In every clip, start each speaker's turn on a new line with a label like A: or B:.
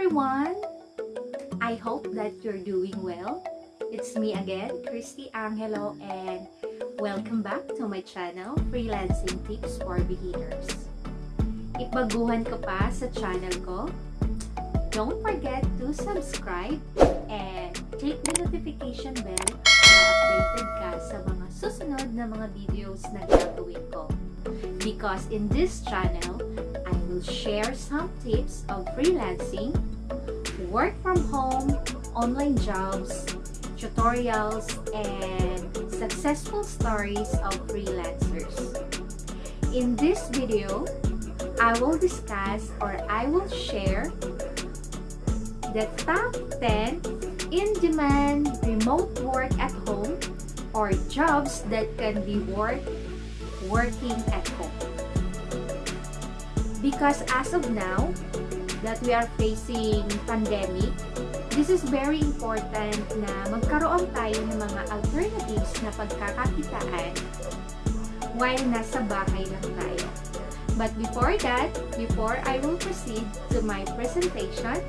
A: everyone! I hope that you're doing well. It's me again, Christy Angelo, and welcome back to my channel, Freelancing Tips for Beginners. If baguhan ka pa sa channel ko, don't forget to subscribe and click the notification bell para updated ka sa mga susunod na mga videos na gagawin ko. Because in this channel, I will share some tips of freelancing, work from home, online jobs, tutorials, and successful stories of freelancers. In this video, I will discuss or I will share the top 10 in-demand remote work at home or jobs that can be worked working at home. Because as of now, that we are facing pandemic, this is very important na magkaroon tayo ng mga alternatives na pagkakakitaan while nasa bahay lang tayo. But before that, before I will proceed to my presentation,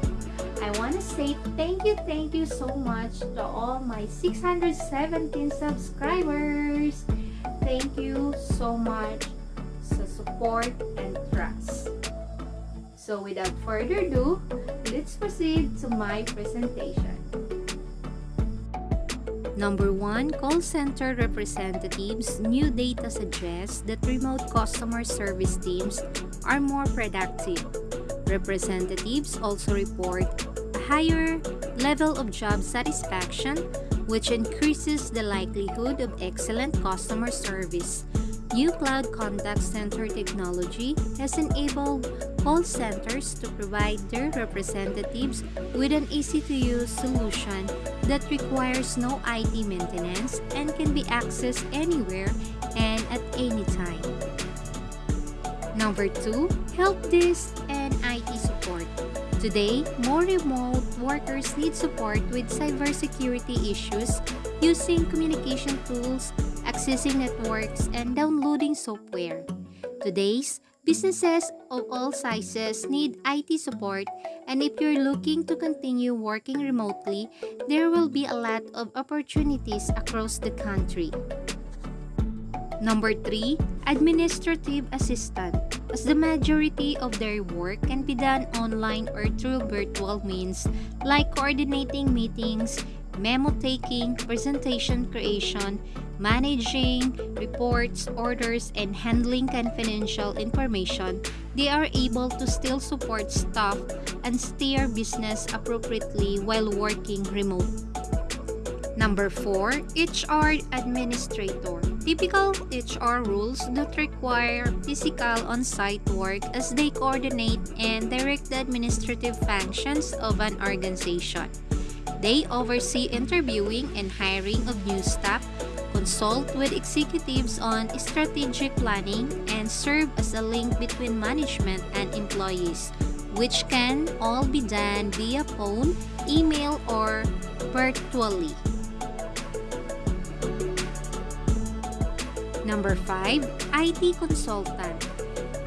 A: I want to say thank you, thank you so much to all my 617 subscribers. Thank you so much sa support and trust. So without further ado, let's proceed to my presentation.
B: Number 1, call center representatives' new data suggests that remote customer service teams are more productive. Representatives also report a higher level of job satisfaction, which increases the likelihood of excellent customer service. New cloud contact center technology has enabled call centers to provide their representatives with an easy-to-use solution that requires no IT maintenance and can be accessed anywhere and at any time. Number 2. Help desk and IT support. Today, more remote workers need support with cybersecurity issues using communication tools, accessing networks, and downloading software. Today's businesses of all sizes need IT support, and if you're looking to continue working remotely, there will be a lot of opportunities across the country. Number 3. Administrative Assistant. As the majority of their work can be done online or through virtual means like coordinating meetings, memo taking, presentation creation, managing reports, orders, and handling confidential information, they are able to still support staff and steer business appropriately while working remote. Number 4. HR Administrator Typical HR rules that require physical on-site work as they coordinate and direct the administrative functions of an organization. They oversee interviewing and hiring of new staff, consult with executives on strategic planning, and serve as a link between management and employees, which can all be done via phone, email, or virtually. Number 5. IT Consultant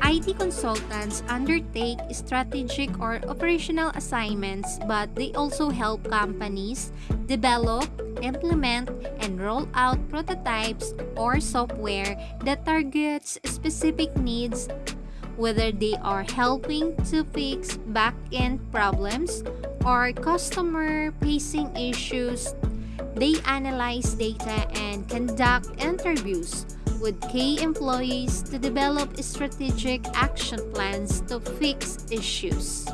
B: IT consultants undertake strategic or operational assignments, but they also help companies develop, implement, and roll out prototypes or software that targets specific needs, whether they are helping to fix back-end problems or customer-facing issues. They analyze data and conduct interviews with key employees to develop strategic action plans to fix issues.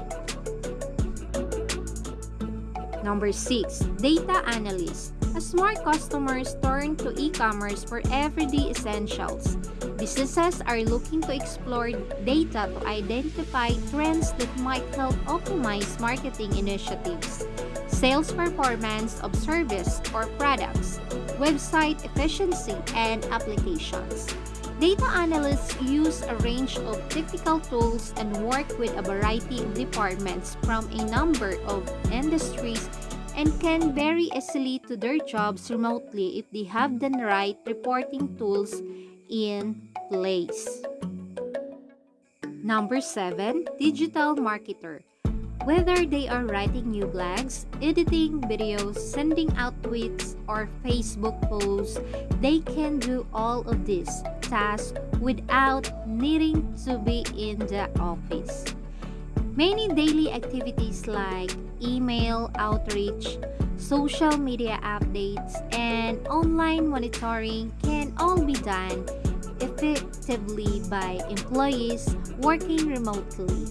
B: Number 6. Data Analyst As smart customers turn to e-commerce for everyday essentials, businesses are looking to explore data to identify trends that might help optimize marketing initiatives, sales performance of service or products, website efficiency, and applications. Data analysts use a range of technical tools and work with a variety of departments from a number of industries and can very easily to their jobs remotely if they have the right reporting tools in place. Number 7. Digital Marketer Whether they are writing new blogs, editing videos, sending out tweets, or Facebook posts, they can do all of these tasks without needing to be in the office. Many daily activities like email outreach, social media updates, and online monitoring can all be done effectively by employees working remotely.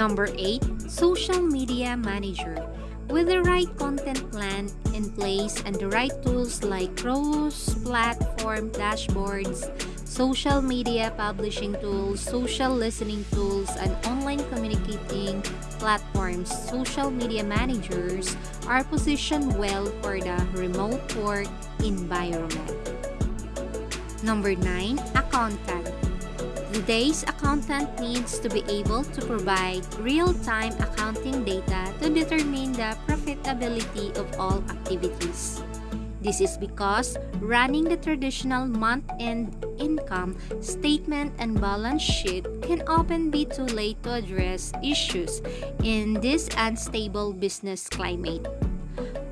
B: Number 8. Social Media Manager With the right content plan in place and the right tools like cross-platform dashboards, social media publishing tools, social listening tools, and online communicating platforms, social media managers are positioned well for the remote work environment. Number 9. Accountant Today's accountant needs to be able to provide real-time accounting data to determine the profitability of all activities. This is because running the traditional month-end income statement and balance sheet can often be too late to address issues in this unstable business climate.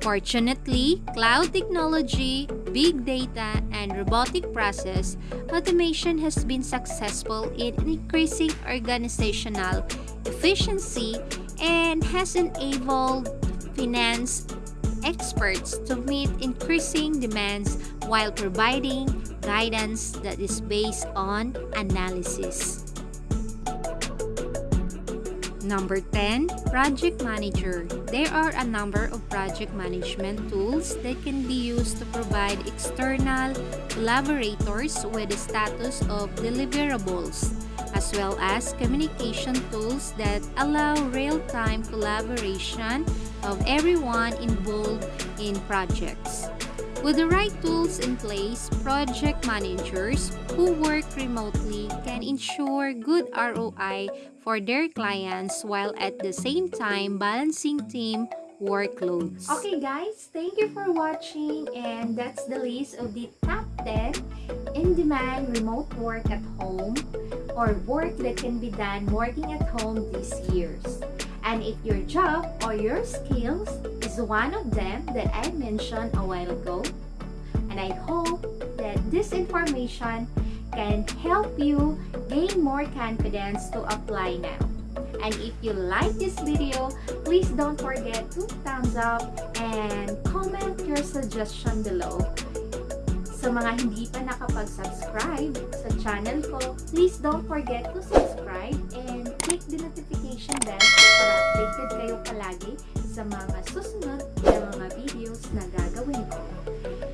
B: Fortunately, cloud technology, big data, and robotic process automation has been successful in increasing organizational efficiency and has enabled finance experts to meet increasing demands while providing guidance that is based on analysis. Number 10, Project Manager. There are a number of project management tools that can be used to provide external collaborators with the status of deliverables, as well as communication tools that allow real-time collaboration of everyone involved in projects. With the right tools in place, project managers who work remotely can ensure good ROI for their clients while at the same time balancing team workloads.
A: Okay guys, thank you for watching and that's the list of the top 10 in-demand remote work at home or work that can be done working at home these years. And if your job or your skills is one of them that I mentioned a while ago, and I hope that this information can help you gain more confidence to apply now. And if you like this video, please don't forget to thumbs up and comment your suggestion below. Sa mga hindi pa nakapag-subscribe sa channel ko, please don't forget to subscribe and click the notification bell para updated kayo palagi sa mga susunod na mga videos na gagawin ko.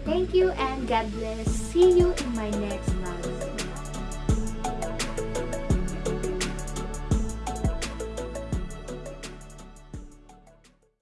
A: Thank you and God bless. See you in my next vlog.